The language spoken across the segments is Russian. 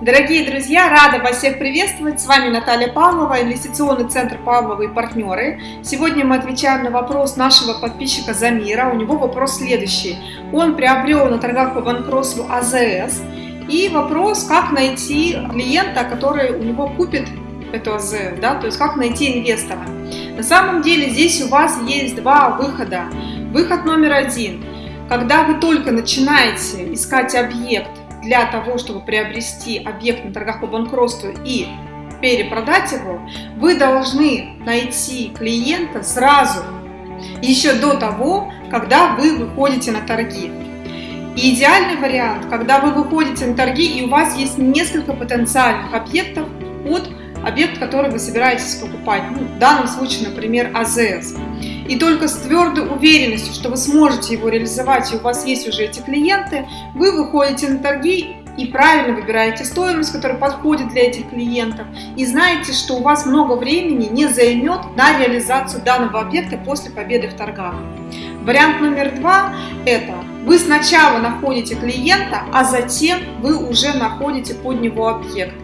Дорогие друзья, рада вас всех приветствовать. С вами Наталья Павлова, инвестиционный центр Павлова и партнеры. Сегодня мы отвечаем на вопрос нашего подписчика Замира. У него вопрос следующий. Он приобрел на торгах по банкротству АЗС. И вопрос, как найти клиента, который у него купит эту АЗС, да, то есть как найти инвестора. На самом деле здесь у вас есть два выхода. Выход номер один. Когда вы только начинаете искать объект, для того, чтобы приобрести объект на торгах по банкротству и перепродать его, вы должны найти клиента сразу, еще до того, когда вы выходите на торги. И идеальный вариант, когда вы выходите на торги и у вас есть несколько потенциальных объектов под объект, который вы собираетесь покупать. Ну, в данном случае, например, АЗС. И только с твердой уверенностью, что вы сможете его реализовать, и у вас есть уже эти клиенты, вы выходите на торги и правильно выбираете стоимость, которая подходит для этих клиентов, и знаете, что у вас много времени не займет на реализацию данного объекта после победы в торгах. Вариант номер два – это вы сначала находите клиента, а затем вы уже находите под него объект.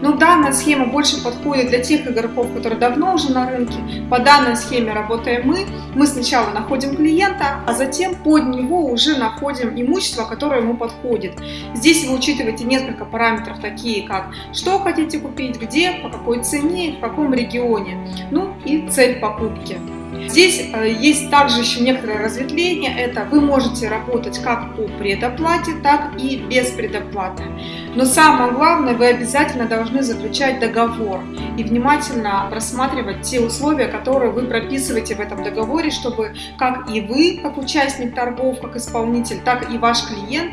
Но данная схема больше подходит для тех игроков, которые давно уже на рынке. По данной схеме работаем мы. Мы сначала находим клиента, а затем под него уже находим имущество, которое ему подходит. Здесь вы учитываете несколько параметров, такие как что хотите купить, где, по какой цене, в каком регионе, ну и цель покупки. Здесь э, есть также еще некоторое разветвление, это вы можете работать как по предоплате, так и без предоплаты. Но самое главное, вы обязательно должны заключать договор и внимательно рассматривать те условия, которые вы прописываете в этом договоре, чтобы как и вы, как участник торгов, как исполнитель, так и ваш клиент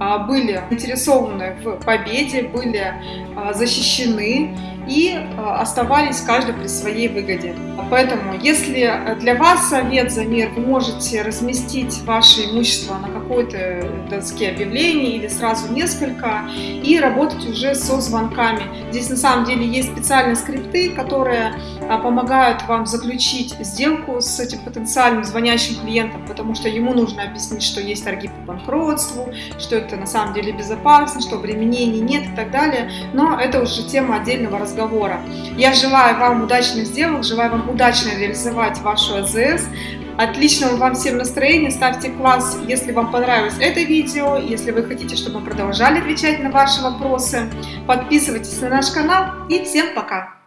а, были заинтересованы в победе, были а, защищены и а, оставались каждый при своей выгоде. Поэтому, если для вас совет за мир, вы можете разместить ваше имущество на какой-то доске объявлений или сразу несколько и работать уже со звонками. Здесь на самом деле есть специальные скрипты, которые помогают вам заключить сделку с этим потенциальным звонящим клиентом, потому что ему нужно объяснить, что есть торги по банкротству, что это на самом деле безопасно, что обременений нет и так далее, но это уже тема отдельного разговора. Я желаю вам удачных сделок, желаю вам удачно реализовать вашу АЗС, Отличного вам всем настроения, ставьте класс, если вам понравилось это видео, если вы хотите, чтобы мы продолжали отвечать на ваши вопросы. Подписывайтесь на наш канал и всем пока!